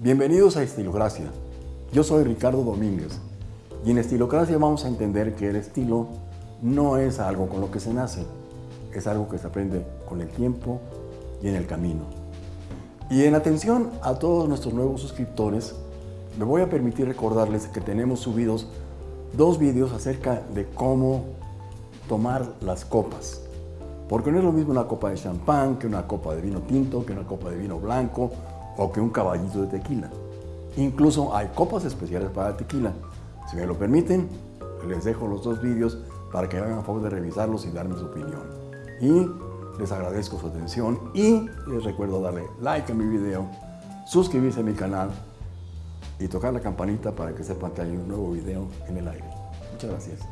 Bienvenidos a Estilocracia. Yo soy Ricardo Domínguez y en Estilocracia vamos a entender que el estilo no es algo con lo que se nace, es algo que se aprende con el tiempo y en el camino. Y en atención a todos nuestros nuevos suscriptores, me voy a permitir recordarles que tenemos subidos dos vídeos acerca de cómo tomar las copas. Porque no es lo mismo una copa de champán que una copa de vino tinto, que una copa de vino blanco o que un caballito de tequila. Incluso hay copas especiales para tequila. Si me lo permiten, les dejo los dos vídeos para que hagan favor de revisarlos y darme su opinión. Y les agradezco su atención y les recuerdo darle like a mi video, suscribirse a mi canal y tocar la campanita para que sepan que hay un nuevo video en el aire. Muchas gracias.